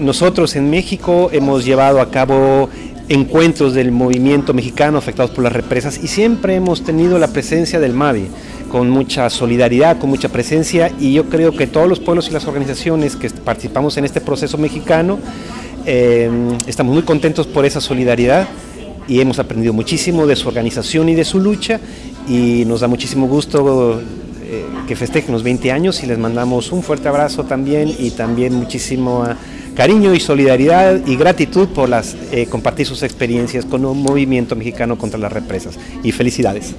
nosotros en México hemos llevado a cabo encuentros del movimiento mexicano afectados por las represas y siempre hemos tenido la presencia del MAVI con mucha solidaridad, con mucha presencia y yo creo que todos los pueblos y las organizaciones que participamos en este proceso mexicano eh, estamos muy contentos por esa solidaridad y hemos aprendido muchísimo de su organización y de su lucha y nos da muchísimo gusto eh, que festejen los 20 años y les mandamos un fuerte abrazo también y también muchísimo cariño y solidaridad y gratitud por las, eh, compartir sus experiencias con un movimiento mexicano contra las represas y felicidades.